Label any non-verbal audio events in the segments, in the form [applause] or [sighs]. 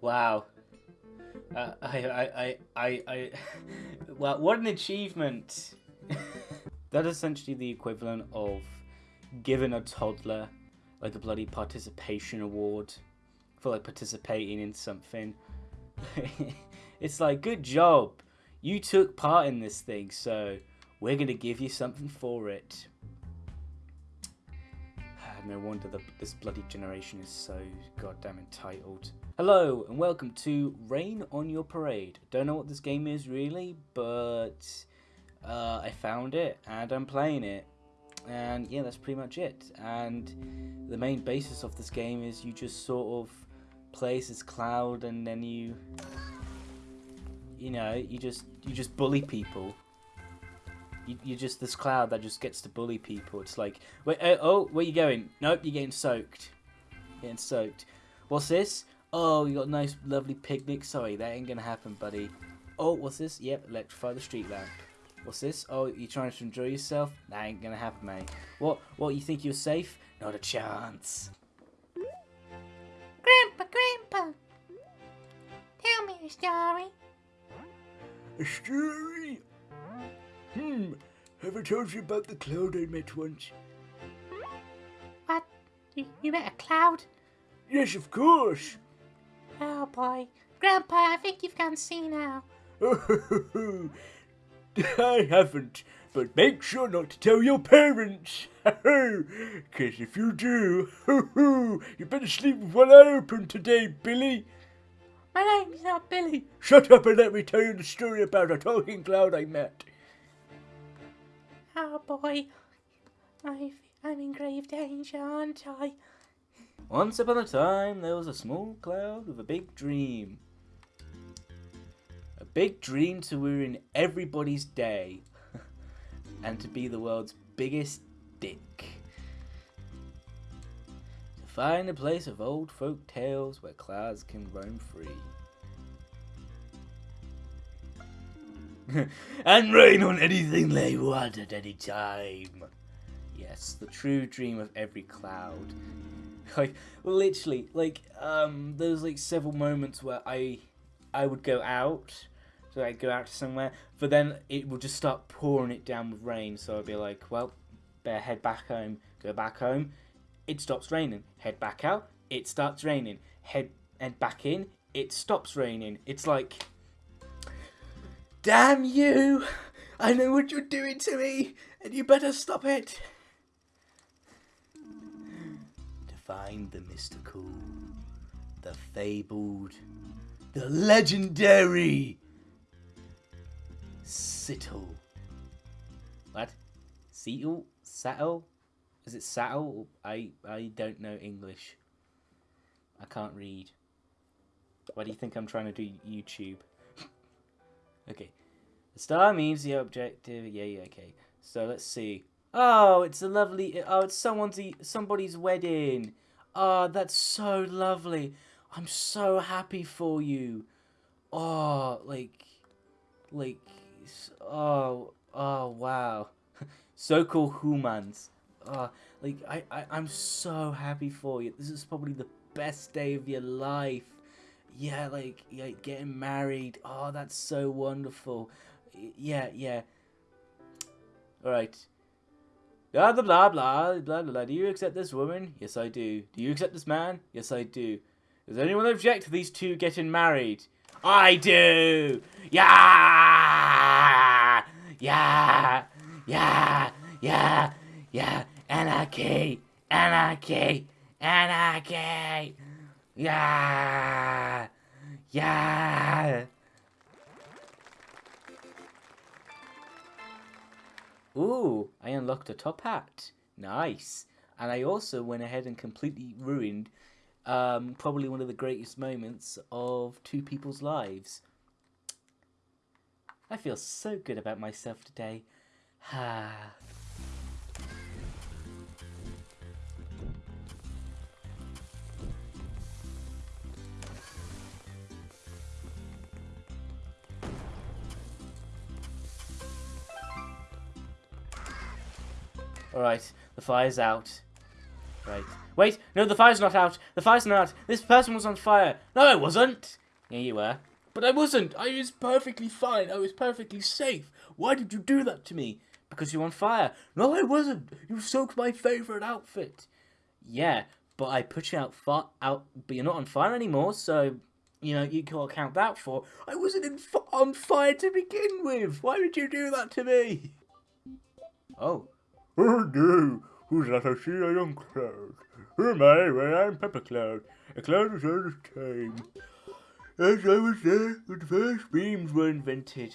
Wow. Uh, I, I, I, I, I, [laughs] well, what an achievement. [laughs] that is essentially the equivalent of giving a toddler like a bloody participation award for like participating in something. [laughs] it's like, good job. You took part in this thing, so we're going to give you something for it. No wonder the, this bloody generation is so goddamn entitled. Hello and welcome to Rain on Your Parade. Don't know what this game is really, but uh, I found it and I'm playing it. And yeah, that's pretty much it. And the main basis of this game is you just sort of play as Cloud and then you, you know, you just you just bully people. You, you're just this cloud that just gets to bully people. It's like, wait, oh, oh where you going? Nope, you're getting soaked. Getting soaked. What's this? Oh, you got a nice, lovely picnic. Sorry, that ain't gonna happen, buddy. Oh, what's this? Yep, electrify the street lamp. What's this? Oh, you trying to enjoy yourself? That ain't gonna happen, mate. What? What? You think you're safe? Not a chance. Grandpa, Grandpa, tell me a story. A story? Hmm. Have I told you about the cloud I met once? What? You, you met a cloud? Yes, of course. Oh boy. Grandpa, I think you've gone senile. [laughs] I haven't, but make sure not to tell your parents. [laughs] Because if you do, [laughs] you better sleep with one eye open today, Billy. My name's not Billy. Shut up and let me tell you the story about a talking cloud I met. Oh boy. I've, I'm in grave danger, aren't I? Once upon a time, there was a small cloud with a big dream. A big dream to ruin everybody's day [laughs] and to be the world's biggest dick. To find a place of old folk tales where clouds can roam free. [laughs] and rain on anything they want at any time. Yes, the true dream of every cloud. Like literally like um there's like several moments where i i would go out so i'd go out to somewhere but then it would just start pouring it down with rain. So i'd be like well better head back home go back home. It stops raining. Head back out it starts raining. Head and back in it stops raining. It's like damn you i know what you're doing to me and you better stop it To find the mystical, the fabled, the legendary Sittle. What? Seatle? Sattel? Is it Sattel? I, I don't know English. I can't read. Why do you think I'm trying to do YouTube? [laughs] okay. The star means the objective. Yeah, yeah, okay. So let's see. Oh, it's a lovely. Oh, it's someone's somebody's wedding. Oh, that's so lovely. I'm so happy for you. Oh, like, like, oh, oh, wow. [laughs] so cool, humans. Oh, like, I, I, I'm so happy for you. This is probably the best day of your life. Yeah, like, yeah, getting married. Oh, that's so wonderful. Yeah, yeah. All right. Blah, blah, blah, blah, blah, blah. Do you accept this woman? Yes, I do. Do you accept this man? Yes, I do. Does anyone object to these two getting married? I do! Yeah! Yeah! Yeah! Yeah! Yeah! Anarchy! Anarchy! Anarchy! Yeah! Yeah! Ooh, I unlocked a top hat. Nice. And I also went ahead and completely ruined um, probably one of the greatest moments of two people's lives. I feel so good about myself today. [sighs] Ah. Alright, the fire's out. Right. Wait, no, the fire's not out. The fire's not out. This person was on fire. No, I wasn't. Yeah, you were. But I wasn't. I was perfectly fine. I was perfectly safe. Why did you do that to me? Because you're on fire. No, I wasn't. You soaked my favorite outfit. Yeah, but I put you out far out, but you're not on fire anymore. So, you know, you can't count that for. I wasn't on fire to begin with. Why did you do that to me? Oh, Oh do? who's that I see a young cloud? Who am I? Well, I'm Pepper Cloud. A cloud is all the time. As I was there when the first beams were invented.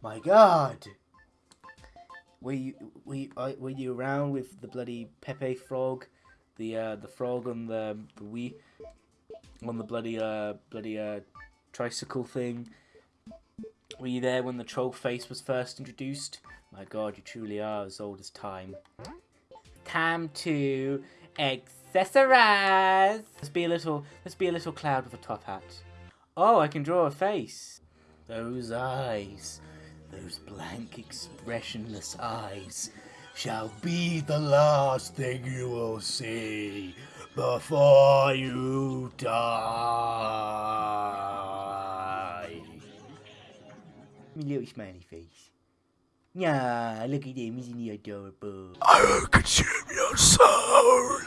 my God. Were you were you, uh, were you around with the bloody Pepe frog, the uh, the frog on the the wee, on the bloody uh bloody uh tricycle thing? Were you there when the troll face was first introduced? My God, you truly are as old as time. Time to accessorize. Let's be a little. Let's be a little cloud with a top hat. Oh, I can draw a face. Those eyes, those blank, expressionless eyes, shall be the last thing you will see before you die. My little smiley face. Yeah, look at him, isn't he adorable? I will consume your soul.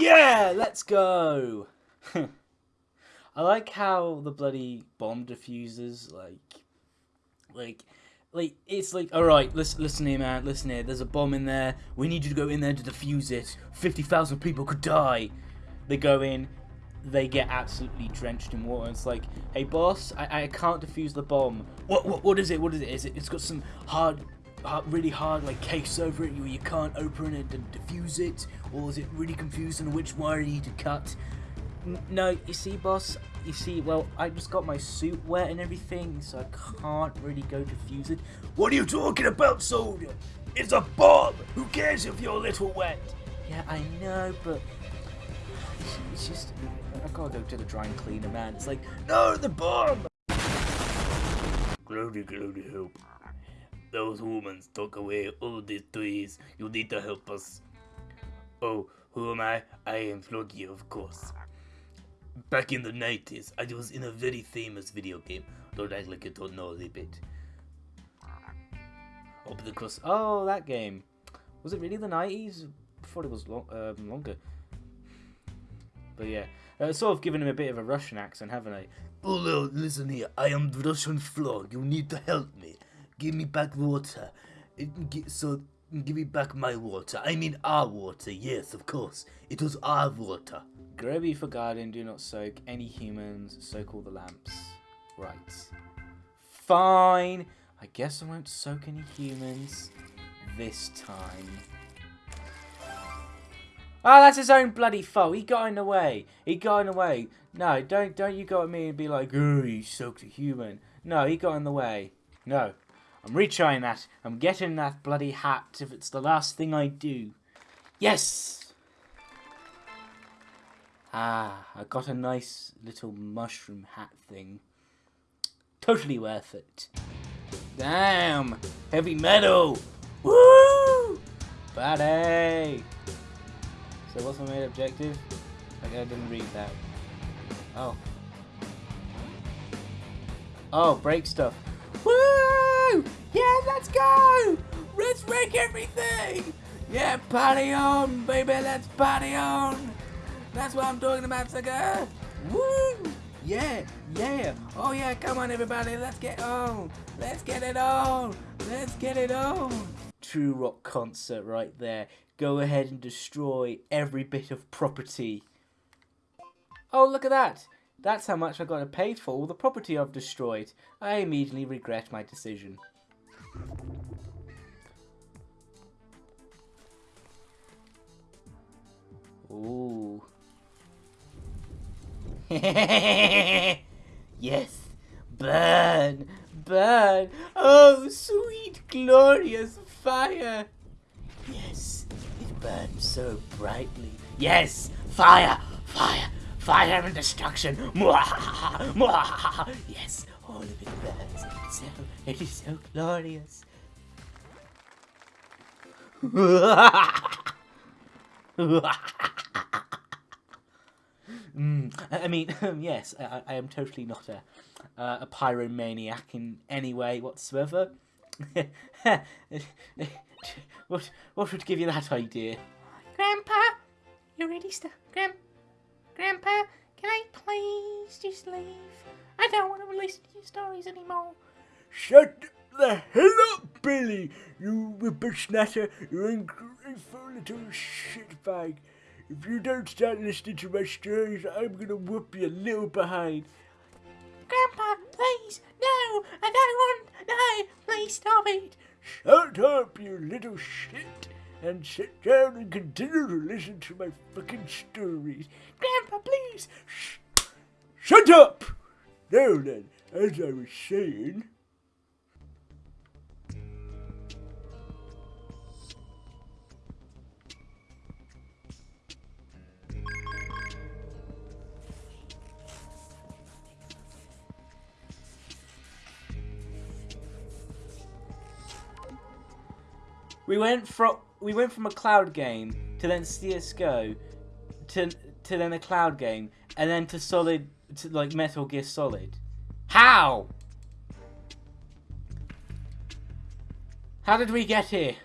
Yeah, let's go. [laughs] I like how the bloody bomb diffusers like, like, like it's like, all right, listen, listen here, man, listen here. There's a bomb in there. We need you to go in there to defuse it. Fifty thousand people could die. They go in. They get absolutely drenched in water. It's like, hey boss, I, I can't defuse the bomb. What, what what is it? What is it? Is it? It's got some hard, hard really hard like case over it. You you can't open it and defuse it, or is it really confusing which wire you need to cut? N- No, you see, boss. You see, well, I just got my suit wet and everything, so I can't really go defuse it. What are you talking about, soldier? It's a bomb. Who cares if you're a little wet? Yeah, I know, but it's, just I gotta go to the drying cleaner, man. It's like, No, the bomb. Cloudy, cloudy, help. Those humans took away all these trees. You need to help us. Oh, who am I? I am Floki, of course. Back in the 90s, I was in a very famous video game. Don't act like you don't know a bit. but the cross. Oh, that game. Was it really the nineties? I thought it was lo- um, longer. But yeah, uh, sort of giving him a bit of a Russian accent, haven't I? Oh, no, listen here. I am Russian Frog. You need to help me. Give me back water. So, give me back my water. I mean our water. Yes, of course. It was our water. Groby for garden, do not soak any humans, soak all the lamps. Right. Fine. I guess I won't soak any humans this time. Oh, that's his own bloody fault. He got in the way. He got in the way. No, don't don't you go at me and be like, oh, you soaked a human. No, he got in the way. No. I'm retrying that. I'm getting that bloody hat if it's the last thing I do. Yes! Ah, I got a nice little mushroom hat thing. Totally worth it. Damn! Heavy metal! Woo! Buddy! So what's my main objective? I didn't read that. Oh. Oh, break stuff. Yeah, let's go! Let's break everything! Yeah, party on, baby, let's party on! That's what I'm talking about, sucker! Woo! Yeah, yeah! Oh yeah, come on everybody, let's get on! Let's get it on! Let's get it on! True rock concert right there. Go ahead and destroy every bit of property. Oh, look at that! That's how much I got paid for all the property I've destroyed. I immediately regret my decision. Ooh. [laughs] yes. Burn. Burn. Oh, sweet, glorious fire. Yes. It burns so brightly. Yes. Fire. Fire. Fire and destruction. [laughs] Yes. All of it burns. So, it is so glorious. [laughs] Mm, I mean, [laughs] yes, I, I am totally not a uh, a pyromaniac in any way whatsoever. what what would give you that idea? Grandpa, you're ready, st- Grand, Grandpa? Can I please just leave? I don't want to listen to your stories anymore. Shut the hell up, Billy! You whippersnatter, you ungrateful little shitbag. If you don't start listening to my stories, I'm gonna whoop you a little behind. Grandpa, please, no, I don't want, no, please stop it. Shut up, you little shit! And sit down and continue to listen to my fucking stories. Grandpa, please. Shh! Shut up! Now then, as I was saying. We went from we went from a cloud game to then CS:GO to to then a cloud game and then to solid to like Metal Gear Solid. How? How did we get here?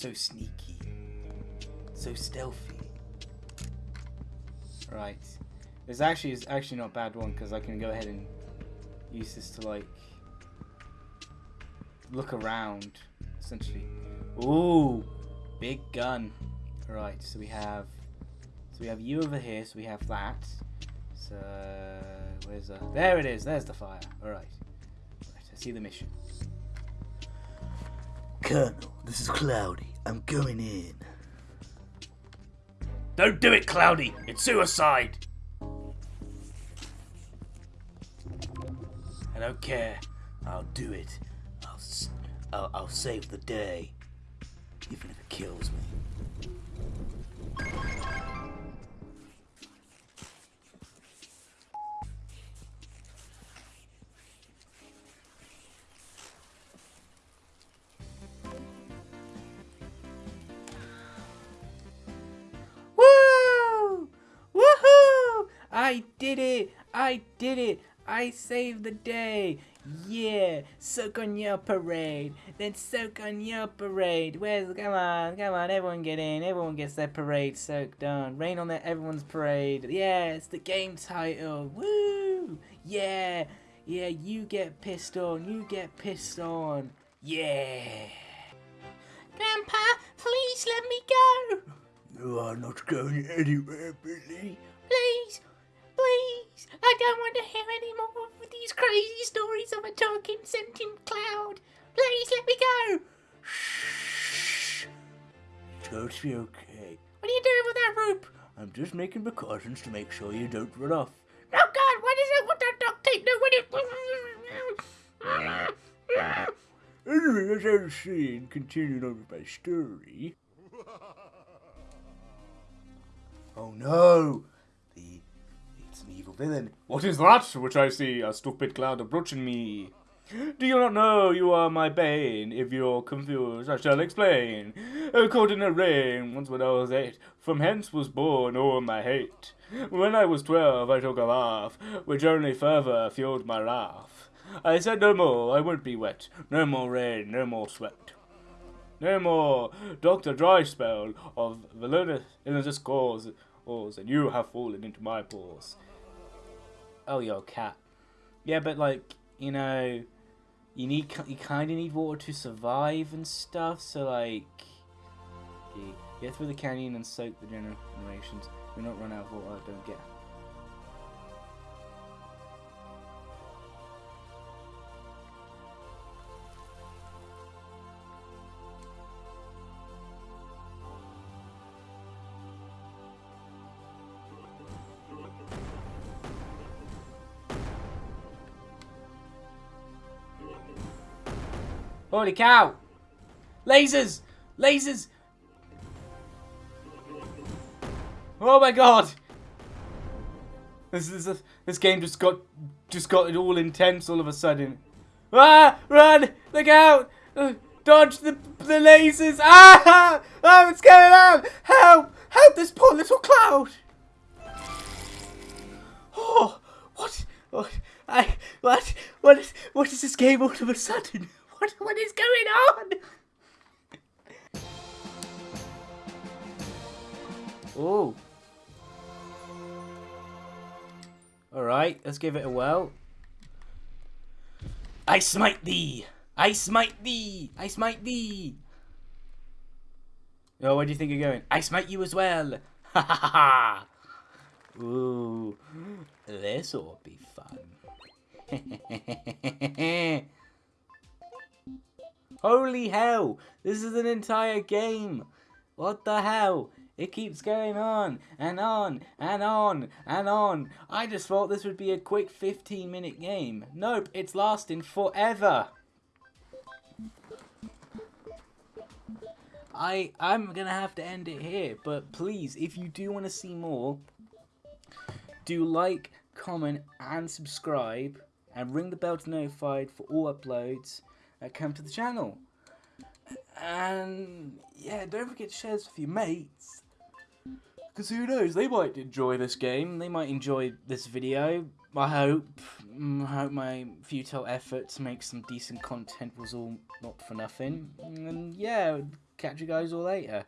So sneaky. So stealthy. Right. This actually is actually not a bad one because I can go ahead and use this to like look around essentially. Ooh, big gun. Right, so we have so we have you over here, so we have that. So where's the there it is, there's the fire. Alright. Right, I see the mission. Colonel, this is Cloudy. I'm going in. Don't do it, Cloudy. It's suicide. I don't care. I'll do it. I'll, I'll, I'll save the day. Did it! I saved the day! Yeah! Soak on your parade! Then soak on your parade! Where's come on, come on, everyone get in, everyone gets their parade soaked on. Rain on their everyone's parade. Yeah, it's the game title. Woo! Yeah! Yeah, you get pissed on, you get pissed on. Yeah! Grandpa, please let me go. You are not going anywhere, Billy. Please, please. I don't want to hear any more of these crazy stories of a talking sentient cloud. Please let me go. Shh. It's going to be okay. What are you doing with that rope? I'm just making precautions to make sure you don't run off. Oh God, what is it with that duct tape? No, what is Anyway, as I was saying, continuing on with my story. [laughs] Oh no! Villain. What is that which I see? A stupid cloud approaching me. Do you not know you are my bane? If you're confused, I shall explain. A caught in a rain, once when I was eight, from hence was born all my hate. When I was twelve, I took a laugh, which only further fueled my wrath. I said no more, I won't be wet, no more rain, no more sweat. No more Dr. Dry spell of villainous cause, and you have fallen into my paws. Oh, you're a cat. Yeah, but like, you know, you need you kind of need water to survive and stuff. So like, you get through the canyon and soak the generations. Do not run out of water. Don't get. Holy cow! Lasers! Lasers! Oh my god! This is a, this game just got just got it all intense all of a sudden. Ah! Run! Look out! Uh, dodge the the lasers! Ah! Oh, what's going on? Help! Help this poor little cloud! Oh, what? What? I what? What is what is this game all of a sudden? What what is going on? Oh. Alright, let's give it a whirl. I smite thee! I smite thee! I smite thee! Oh, where do you think you're going? I smite you as well! [laughs] Ha ha ha! Ooh, this'll be fun. [laughs] Holy hell! This is an entire game! What the hell? It keeps going on and on and on and on. I just thought this would be a quick 15 minute game. Nope, it's lasting forever. I I'm gonna have to end it here, but please, if you do want to see more, do like, comment, and subscribe, and ring the bell to notified for all uploads come to the channel. And yeah, don't forget to share this with your mates. Because who knows, they might enjoy this game, they might enjoy this video. I hope. Mm, I hope my futile effort to make some decent content was all not for nothing. And yeah, catch you guys all later.